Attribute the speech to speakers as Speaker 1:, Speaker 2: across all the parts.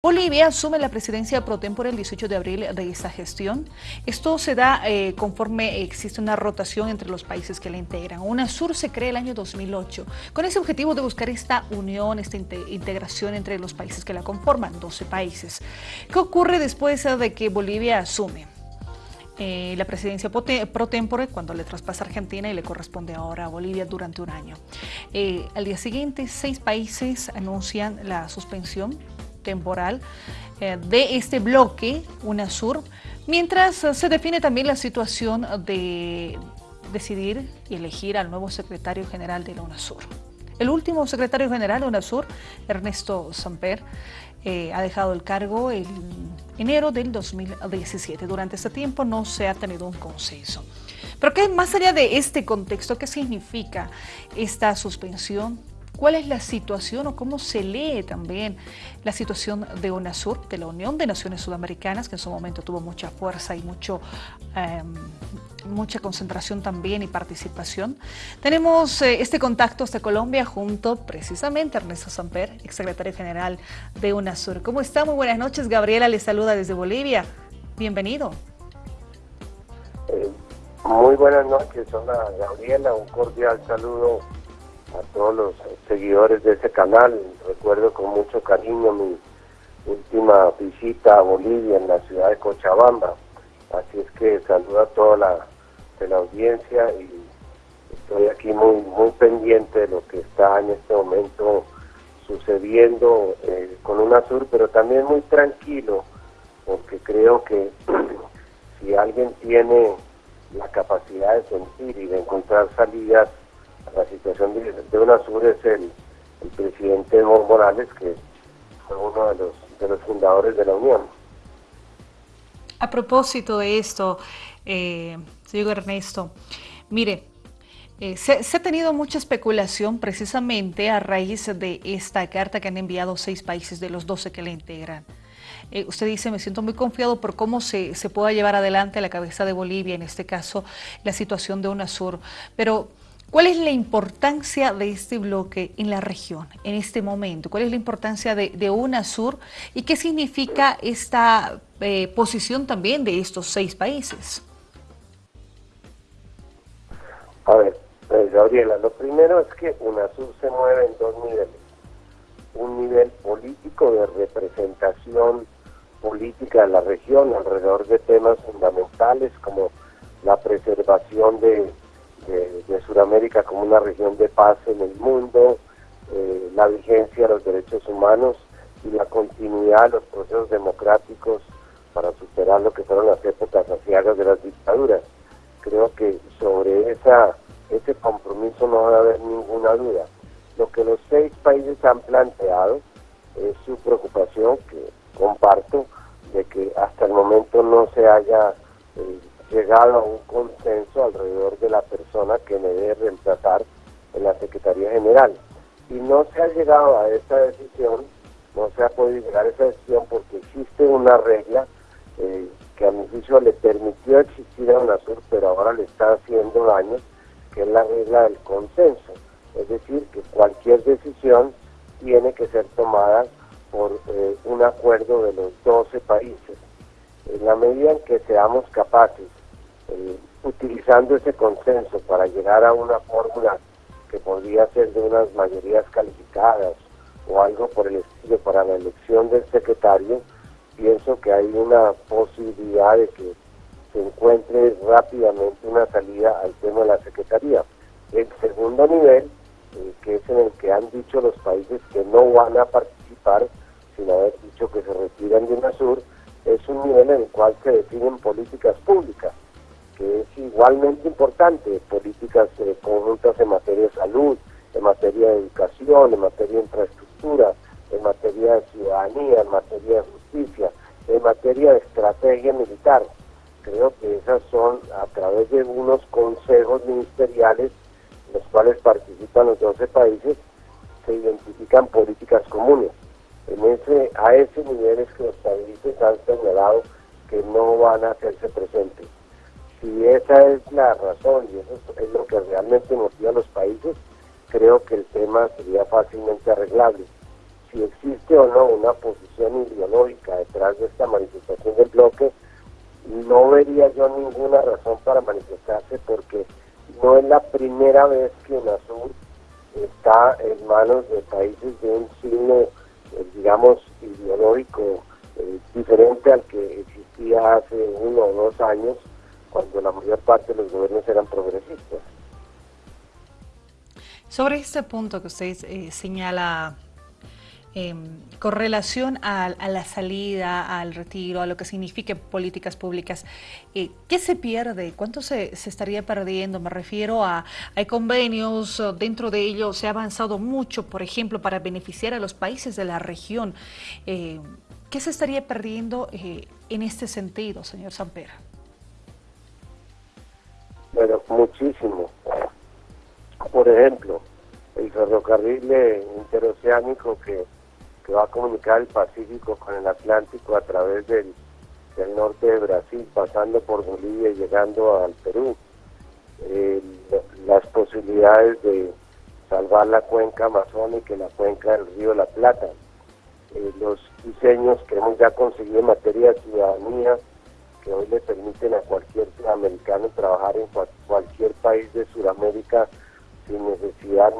Speaker 1: Bolivia asume la presidencia pro tempore el 18 de abril de esta gestión. Esto se da eh, conforme existe una rotación entre los países que la integran. UNASUR se crea el año 2008 con ese objetivo de buscar esta unión, esta integración entre los países que la conforman, 12 países. ¿Qué ocurre después de que Bolivia asume? Eh, la presidencia pro tempore cuando le traspasa Argentina y le corresponde ahora a Bolivia durante un año. Eh, al día siguiente, seis países anuncian la suspensión temporal eh, de este bloque, UNASUR, mientras se define también la situación de decidir y elegir al nuevo secretario general de la UNASUR. El último secretario general de UNASUR, Ernesto Samper, eh, ha dejado el cargo en enero del 2017. Durante ese tiempo no se ha tenido un consenso. Pero ¿qué, más allá de este contexto, ¿qué significa esta suspensión cuál es la situación o cómo se lee también la situación de UNASUR, de la Unión de Naciones Sudamericanas, que en su momento tuvo mucha fuerza y mucho, em, mucha concentración también y participación. Tenemos eh, este contacto hasta Colombia junto precisamente a Ernesto Samper, exsecretario general de UNASUR. ¿Cómo está? Muy buenas noches. Gabriela le saluda desde Bolivia. Bienvenido.
Speaker 2: Eh, muy buenas noches. Hola Gabriela, un cordial saludo a todos los seguidores de ese canal. Recuerdo con mucho cariño mi última visita a Bolivia en la ciudad de Cochabamba. Así es que saludo a toda la, audiencia y estoy aquí muy, muy pendiente de lo que está en este momento sucediendo eh, con UNASUR, pero también muy tranquilo, porque creo que si alguien tiene la capacidad de sentir y de encontrar salidas la situación de, UNASUR es el, presidente Evo Morales, que fue uno de los, de los fundadores de la Unión.
Speaker 1: A propósito de esto, eh, señor Ernesto, mire, eh, se, ha tenido mucha especulación precisamente a raíz de esta carta que han enviado seis países de los 12 que le integran. Eh, usted dice, me siento muy confiado por cómo se, se pueda llevar adelante la cabeza de Bolivia, en este caso, la situación de UNASUR. Pero ¿Cuál es la importancia de este bloque en la región en este momento? ¿Cuál es la importancia de, UNASUR y qué significa esta eh, posición también de estos seis países?
Speaker 2: A ver, eh, Gabriela, lo primero es que UNASUR se mueve en dos niveles. Un nivel político de representación política de la región alrededor de temas fundamentales como la preservación de de, Sudamérica como una región de paz en el mundo, eh, la vigencia de los derechos humanos y la continuidad de los procesos democráticos para superar lo que fueron las épocas aciagas de las dictaduras. Creo que sobre esa, ese compromiso no va a haber ninguna duda. Lo que los seis países han planteado es su preocupación, que comparto, de que hasta el momento no se haya eh, llegado a un consenso alrededor de la persona que me debe reemplazar en la Secretaría General. Y no se ha llegado a esa decisión, no se ha podido llegar a esa decisión porque existe una regla eh, que a mi juicio le permitió existir a UNASUR, pero ahora le está haciendo daño, que es la regla del consenso. Es decir, que cualquier decisión tiene que ser tomada por eh, un acuerdo de los 12 países. En la medida en que seamos capaces eh, utilizando ese consenso para llegar a una fórmula que podría ser de unas mayorías calificadas o algo por el estilo para la elección del secretario, pienso que hay una posibilidad de que se encuentre rápidamente una salida al tema de la secretaría. El segundo nivel, eh, que es en el que han dicho los países que no van a participar, sin haber dicho que se retiran de UNASUR, es un nivel en el cual se definen políticas públicas que es igualmente importante, políticas eh, conjuntas en materia de salud, en materia de educación, en materia de infraestructura, en materia de ciudadanía, en materia de justicia, en materia de estrategia militar. Creo que esas son a través de unos consejos ministeriales, en los cuales participan los 12 países, se identifican políticas comunes. En ese, a ese nivel es que los países han señalado que no van a hacerse presentes si esa es la razón y eso es lo que realmente motiva a los países, creo que el tema sería fácilmente arreglable. si existe o no una posición ideológica detrás de esta manifestación del bloque, no vería yo ninguna razón para manifestarse porque no es la primera vez que UNASUR está en manos de países de un signo, eh, digamos, ideológico eh, diferente al que existía hace uno o dos años, cuando la mayor parte de los gobiernos eran progresistas.
Speaker 1: Sobre este punto que usted eh, señala Em, con relación a, la salida, al retiro, a lo que signifique políticas públicas, eh, ¿qué se pierde? ¿Cuánto se, estaría perdiendo? Me refiero a, hay convenios, dentro de ellos se ha avanzado mucho, por ejemplo, para beneficiar a los países de la región. Eh, ¿Qué se estaría perdiendo eh, en este sentido, señor Samper?
Speaker 2: Bueno, muchísimo. Por ejemplo, el ferrocarril interoceánico que que va a comunicar el Pacífico con el Atlántico a través del, norte de Brasil, pasando por Bolivia y llegando al Perú. Las posibilidades de salvar la cuenca amazónica y la cuenca del río La Plata. Eh, los diseños que hemos ya conseguido en materia de ciudadanía, hoy le permiten a cualquier sudamericano trabajar en cualquier país de Sudamérica sin necesidad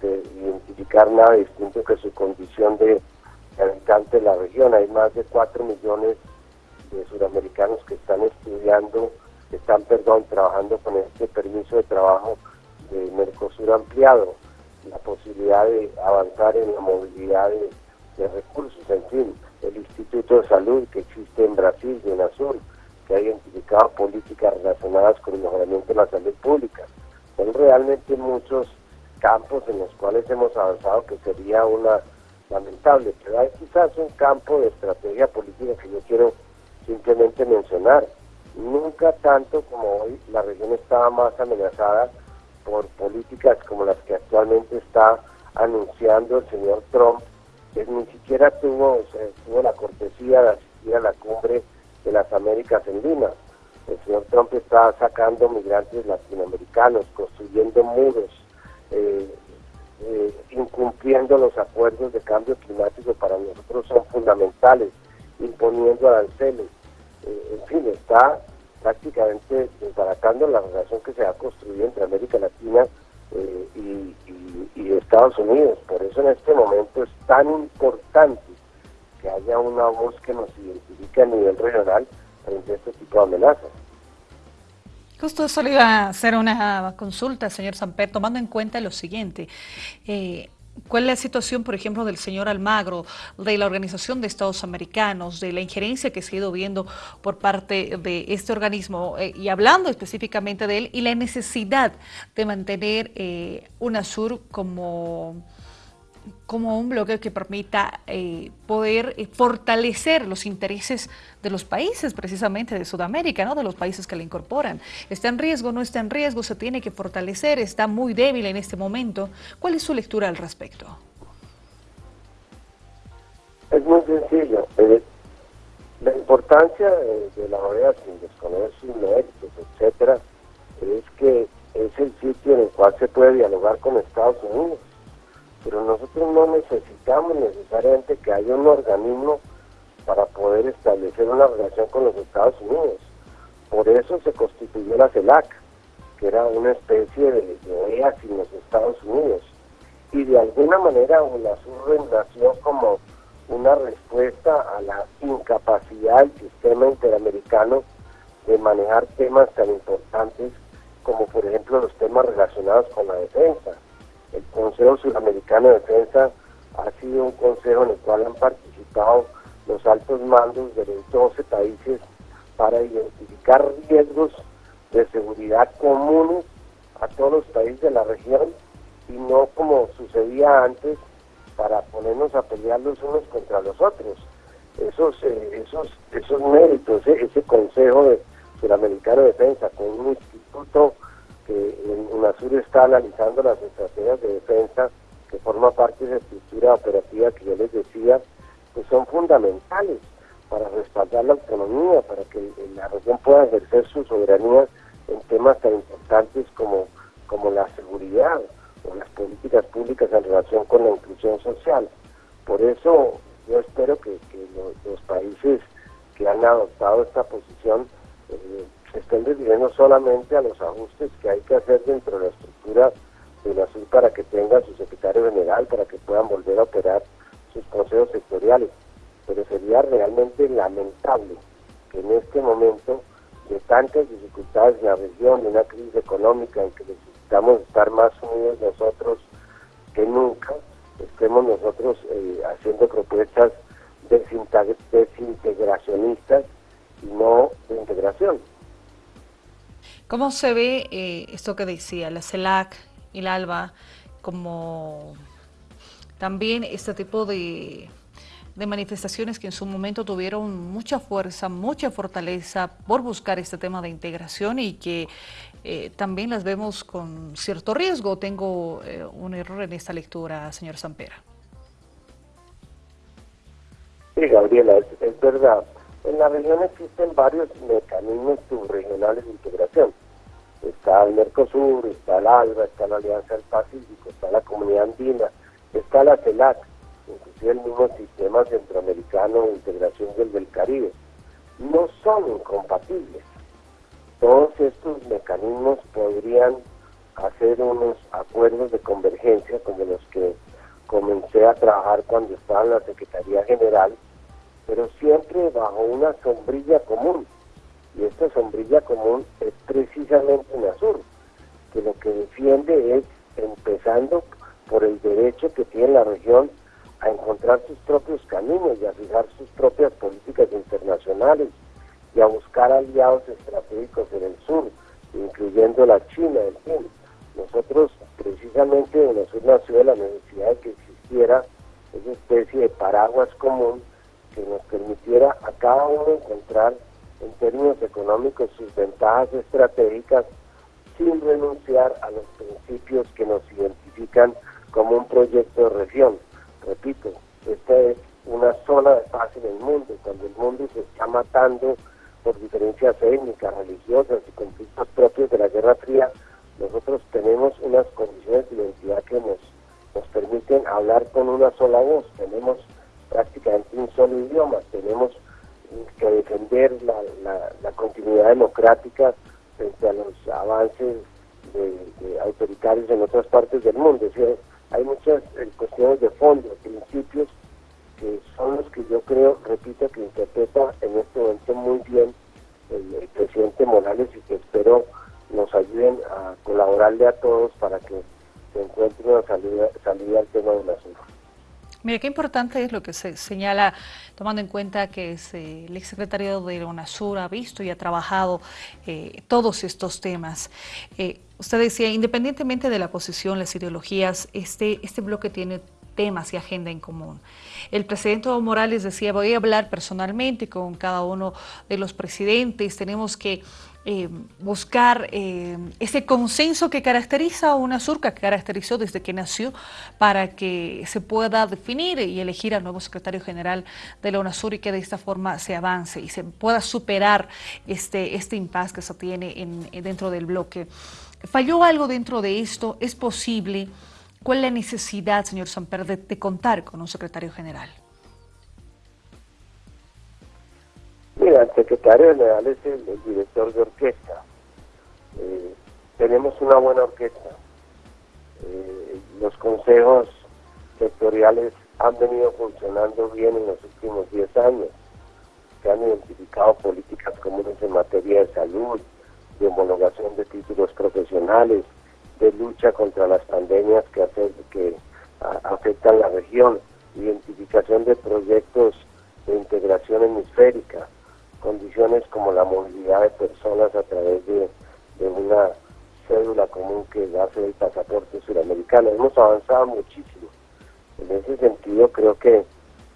Speaker 2: de identificar nada distinto que su condición de habitante de la región. Hay más de 4 millones de sudamericanos que están estudiando, que están, perdón, trabajando con este permiso de trabajo de Mercosur ampliado, la posibilidad de avanzar en la movilidad de, recursos, en fin, el Instituto de Salud que existe en Brasil y en Azul, que ha identificado políticas relacionadas con el mejoramiento de la salud pública. Son realmente muchos campos en los cuales hemos avanzado que sería una lamentable, pero hay quizás un campo de estrategia política que yo quiero simplemente mencionar. Nunca tanto como hoy la región estaba más amenazada por políticas como las que actualmente está anunciando el señor Trump, que ni siquiera tuvo, tuvo la cortesía de asistir a la cumbre de las Américas en Lima. El señor Trump está sacando migrantes latinoamericanos, construyendo muros, eh, eh, incumpliendo los acuerdos de cambio climático para nosotros son fundamentales, imponiendo aranceles. Eh, en fin, está prácticamente desbaratando la relación que se ha construido entre América Latina eh, y, Estados Unidos. Por eso en este momento es tan importante que haya una voz que nos identifique a nivel regional frente a este tipo de amenazas.
Speaker 1: Justo eso le iba a hacer una consulta, señor Samper, tomando en cuenta lo siguiente. Eh, ¿Cuál es la situación, por ejemplo, del señor Almagro, de la Organización de Estados Americanos, de la injerencia que se ha ido viendo por parte de este organismo, eh, y hablando específicamente de él, y la necesidad de mantener eh, UNASUR como como un bloque que permita eh, poder eh, fortalecer los intereses de los países, precisamente de Sudamérica, ¿no? de los países que la incorporan. ¿Está en riesgo? ¿No está en riesgo? ¿Se tiene que fortalecer? ¿Está muy débil en este momento? ¿Cuál es su lectura al respecto?
Speaker 2: Es muy sencillo. Eh, la importancia de, la OEA, sin desconocer sus méritos, etcétera, es que es el sitio en el cual se puede dialogar con Estados Unidos pero nosotros no necesitamos necesariamente que haya un organismo para poder establecer una relación con los Estados Unidos. Por eso se constituyó la CELAC, que era una especie de, OEA sin los Estados Unidos. Y de alguna manera UNASUR nació como una respuesta a la incapacidad del sistema interamericano de manejar temas tan importantes como por ejemplo los temas relacionados con la defensa Consejo Sudamericano de Defensa ha sido un consejo en el cual han participado los altos mandos de los 12 países para identificar riesgos de seguridad comunes a todos los países de la región y no como sucedía antes para ponernos a pelear los unos contra los otros. Esos, eh, esos, esos méritos, ese, Consejo Sudamericano de Defensa con un instituto que UNASUR está analizando las estrategias de defensa que forma parte de esa estructura operativa que yo les decía, pues son fundamentales para respaldar la autonomía, para que la región pueda ejercer su soberanía en temas tan importantes como, como la seguridad o las políticas públicas en relación con la inclusión social. Por eso yo espero que, los, países que han adoptado esta posición eh, estén refiriendo solamente a los ajustes que hay que hacer dentro de la estructura de la SUR para que tenga su secretario general, para que puedan volver a operar sus consejos sectoriales. Pero sería realmente lamentable que en este momento de tantas dificultades en la región, de una crisis económica en que necesitamos estar más unidos nosotros que nunca, estemos nosotros eh, haciendo propuestas desintegracionistas y no de integración.
Speaker 1: ¿Cómo se ve eh, esto que decía, la CELAC y la ALBA, como también este tipo de manifestaciones que en su momento tuvieron mucha fuerza, mucha fortaleza por buscar este tema de integración y que eh, también las vemos con cierto riesgo. Tengo eh, un error en esta lectura, señor Sampera.
Speaker 2: Sí, Gabriela, es, verdad. En la región existen varios mecanismos subregionales de integración. Está el Mercosur, está el ALBA, está la Alianza del Pacífico, está la Comunidad Andina, está la CELAC inclusive el mismo sistema centroamericano de integración del, del Caribe, no son incompatibles. Todos estos mecanismos podrían hacer unos acuerdos de convergencia como los que comencé a trabajar cuando estaba en la Secretaría General, pero siempre bajo una sombrilla común. Y esta sombrilla común es precisamente UNASUR, que lo que defiende es, empezando por el derecho que tiene la región a encontrar sus propios caminos y a fijar sus propias políticas internacionales y a buscar aliados estratégicos en el sur, incluyendo la China, en fin. Nosotros precisamente en el sur nació de la necesidad de que existiera esa especie de paraguas común que nos permitiera a cada uno encontrar en términos económicos sus ventajas estratégicas sin renunciar a los principios que nos identifican como un proyecto de región. Repito, esta es una zona de paz en el mundo, cuando el mundo se está matando por diferencias étnicas, religiosas y conflictos propios de la Guerra Fría, nosotros tenemos unas condiciones de identidad que nos, nos permiten hablar con una sola voz, tenemos prácticamente un solo idioma, tenemos que defender la, continuidad democrática frente a los avances de, autoritarios en otras partes del mundo. Es decir, hay muchas eh, cuestiones de fondo, principios, que son los que yo creo, repito, que interpreta en este momento muy bien el, presidente Morales y que espero nos ayuden a colaborarle a todos para que se encuentre una salida, salida al tema del asunto.
Speaker 1: Mira, qué importante es lo que se señala, tomando en cuenta que eh, el exsecretario de UNASUR ha visto y ha trabajado eh, todos estos temas. Eh, usted decía, independientemente de la posición, las ideologías, este, este bloque tiene temas y agenda en común. El presidente Morales decía, voy a hablar personalmente con cada uno de los presidentes, tenemos que eh, buscar eh, ese consenso que caracteriza a UNASUR, que caracterizó desde que nació, para que se pueda definir y elegir al nuevo secretario general de la UNASUR y que de esta forma se avance y se pueda superar este, este impasse que se tiene en, dentro del bloque. ¿Falló algo dentro de esto? ¿Es posible? ¿Cuál es la necesidad, señor Samper, de contar con un secretario general?
Speaker 2: El secretario general es el, director de orquesta. Eh, tenemos una buena orquesta. Eh, los consejos sectoriales han venido funcionando bien en los últimos 10 años. Se han identificado políticas comunes en materia de salud, de homologación de títulos profesionales, de lucha contra las pandemias que afectan la región, identificación de proyectos de integración hemisférica, condiciones como la movilidad de personas a través de, una cédula común que ser el pasaporte suramericano. Hemos avanzado muchísimo. En ese sentido, creo que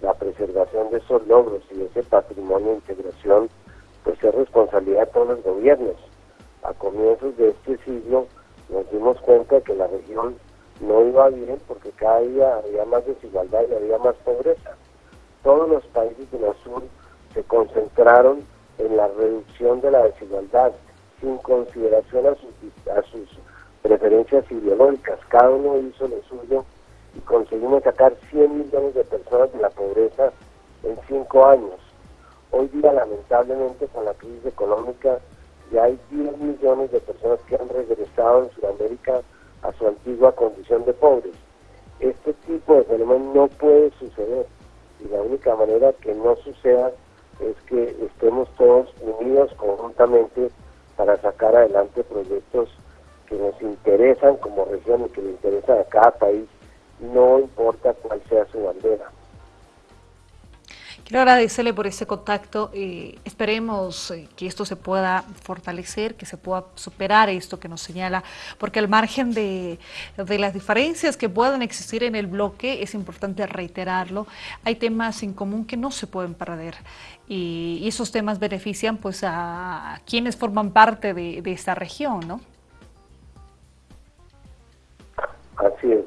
Speaker 2: la preservación de esos logros y de ese patrimonio de integración, pues es responsabilidad de todos los gobiernos. A comienzos de este siglo nos dimos cuenta que la región no iba bien porque cada día había más desigualdad y había más pobreza. Todos los países de la sur se concentraron en la reducción de la desigualdad sin consideración a sus, preferencias ideológicas. Cada uno hizo lo suyo y conseguimos sacar 100 millones de personas de la pobreza en cinco años. Hoy día, lamentablemente, con la crisis económica, ya hay 10 millones de personas que han regresado en Sudamérica a su antigua condición de pobres. Este tipo de fenómeno no puede suceder y la única manera que no suceda es que estemos todos unidos conjuntamente para sacar adelante proyectos que nos interesan como región y que le interesan a cada país, no importa cuál sea.
Speaker 1: Quiero agradecerle por ese contacto. y esperemos eh, que esto se pueda fortalecer, que se pueda superar esto que nos señala, porque al margen de, las diferencias que puedan existir en el bloque, es importante reiterarlo, hay temas en común que no se pueden perder. Y, esos temas benefician pues a, quienes forman parte de, de esta región, ¿no?
Speaker 2: Así es.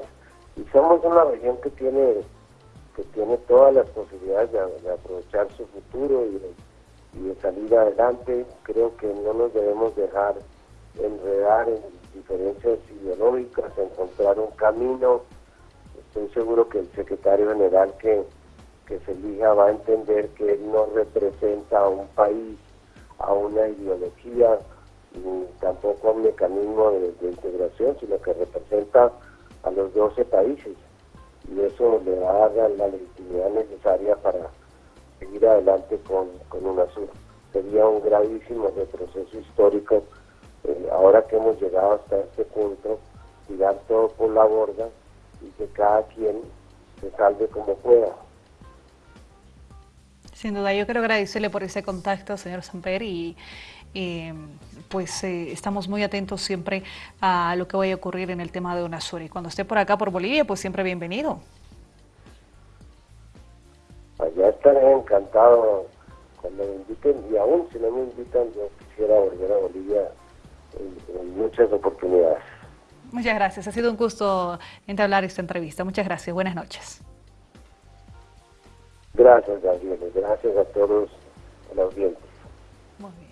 Speaker 2: Y somos una región que tiene que tiene todas las posibilidades de, aprovechar su futuro y de, salir adelante. Creo que no nos debemos dejar enredar en diferencias ideológicas, encontrar un camino. Estoy seguro que el secretario general que, que se elija va a entender que él no representa a un país, a una ideología, ni tampoco a un mecanismo de, integración, sino que representa a los 12 países y eso le va a dar la legitimidad necesaria para seguir adelante con, con UNASUR. Sería un gravísimo retroceso histórico eh, ahora que hemos llegado hasta este punto, tirar todo por la borda y que cada quien se salve como pueda.
Speaker 1: Sin duda, yo quiero agradecerle por ese contacto, señor Samper, y pues eh, estamos muy atentos siempre a lo que vaya a ocurrir en el tema de UNASUR. Y cuando esté por acá, por Bolivia, pues siempre bienvenido.
Speaker 2: Allá estaré encantado cuando me inviten, y aún si no me invitan, yo quisiera volver a Bolivia en, muchas oportunidades.
Speaker 1: Muchas gracias, ha sido un gusto entablar esta entrevista. Muchas gracias, buenas noches.
Speaker 2: Gracias, Gabriel, gracias a todos los audiencia.
Speaker 1: Muy bien.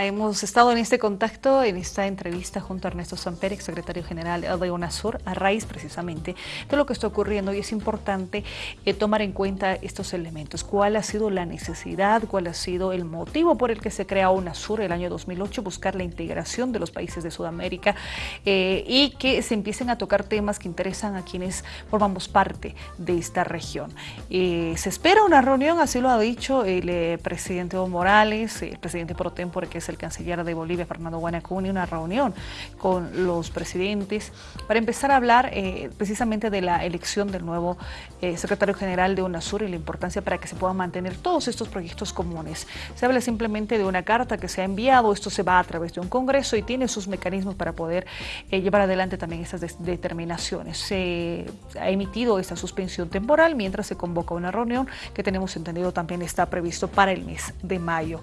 Speaker 1: Hemos estado en este contacto, en esta entrevista junto a Ernesto Samper, secretario general de UNASUR, a raíz precisamente de lo que está ocurriendo y es importante eh, tomar en cuenta estos elementos. ¿Cuál ha sido la necesidad? ¿Cuál ha sido el motivo por el que se crea UNASUR el año 2008? Buscar la integración de los países de Sudamérica eh, y que se empiecen a tocar temas que interesan a quienes formamos parte de esta región. Eh, se espera una reunión, así lo ha dicho el presidente Evo Morales, el presidente pro tempore, que es el canciller de Bolivia, Fernando Guanacuni, una reunión con los presidentes para empezar a hablar eh, precisamente de la elección del nuevo eh, secretario general de UNASUR y la importancia para que se puedan mantener todos estos proyectos comunes. Se habla simplemente de una carta que se ha enviado, esto se va a través de un congreso y tiene sus mecanismos para poder eh, llevar adelante también estas determinaciones. Se ha emitido esta suspensión temporal mientras se convoca una reunión que tenemos entendido también está previsto para el mes de mayo.